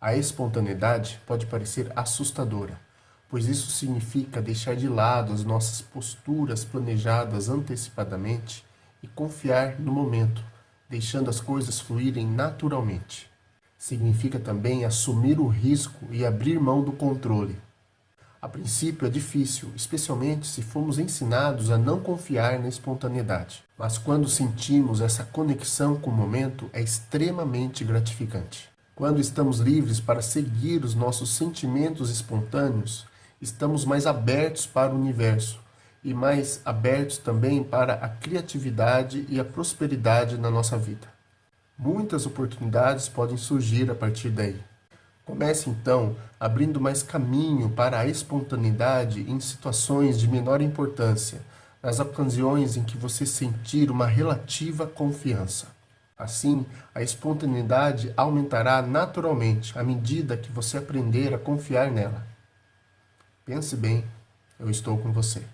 A espontaneidade pode parecer assustadora, pois isso significa deixar de lado as nossas posturas planejadas antecipadamente e confiar no momento, deixando as coisas fluírem naturalmente. Significa também assumir o risco e abrir mão do controle. A princípio é difícil, especialmente se fomos ensinados a não confiar na espontaneidade. Mas quando sentimos essa conexão com o momento, é extremamente gratificante. Quando estamos livres para seguir os nossos sentimentos espontâneos, estamos mais abertos para o universo e mais abertos também para a criatividade e a prosperidade na nossa vida. Muitas oportunidades podem surgir a partir daí. Comece então abrindo mais caminho para a espontaneidade em situações de menor importância, nas ocasiões em que você sentir uma relativa confiança. Assim, a espontaneidade aumentará naturalmente à medida que você aprender a confiar nela. Pense bem, eu estou com você.